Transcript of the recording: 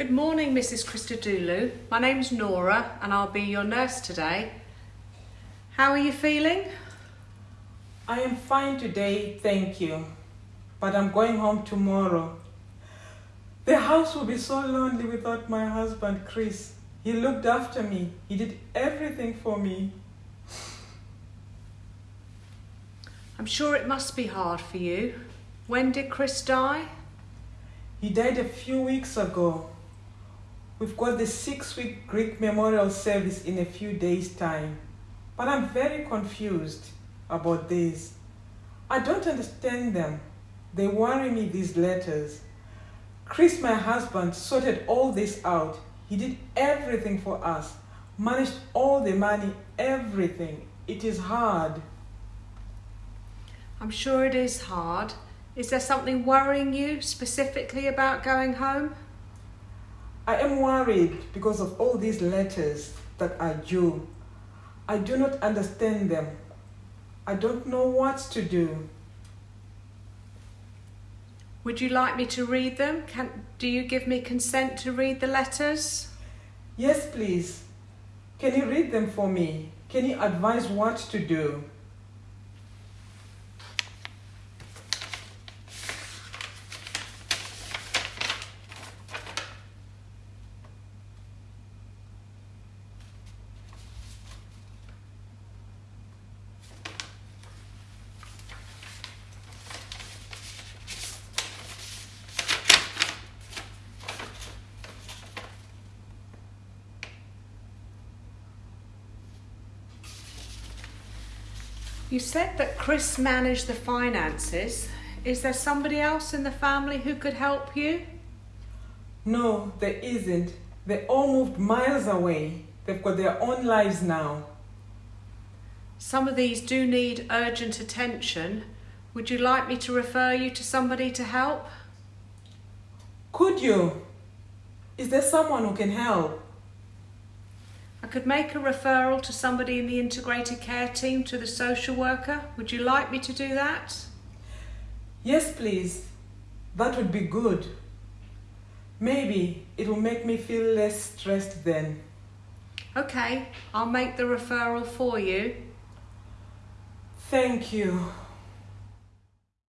Good morning, Mrs. Christodoulou. My name's Nora and I'll be your nurse today. How are you feeling? I am fine today, thank you. But I'm going home tomorrow. The house will be so lonely without my husband, Chris. He looked after me. He did everything for me. I'm sure it must be hard for you. When did Chris die? He died a few weeks ago. We've got the six week Greek memorial service in a few days' time. But I'm very confused about this. I don't understand them. They worry me, these letters. Chris, my husband, sorted all this out. He did everything for us, managed all the money, everything. It is hard. I'm sure it is hard. Is there something worrying you specifically about going home? I am worried because of all these letters that are due. I do not understand them. I don't know what to do. Would you like me to read them? Can, do you give me consent to read the letters? Yes, please. Can you read them for me? Can you advise what to do? You said that Chris managed the finances. Is there somebody else in the family who could help you? No, there isn't. They all moved miles away. They've got their own lives now. Some of these do need urgent attention. Would you like me to refer you to somebody to help? Could you? Is there someone who can help? I could make a referral to somebody in the integrated care team to the social worker. Would you like me to do that? Yes, please. That would be good. Maybe it will make me feel less stressed then. Okay, I'll make the referral for you. Thank you.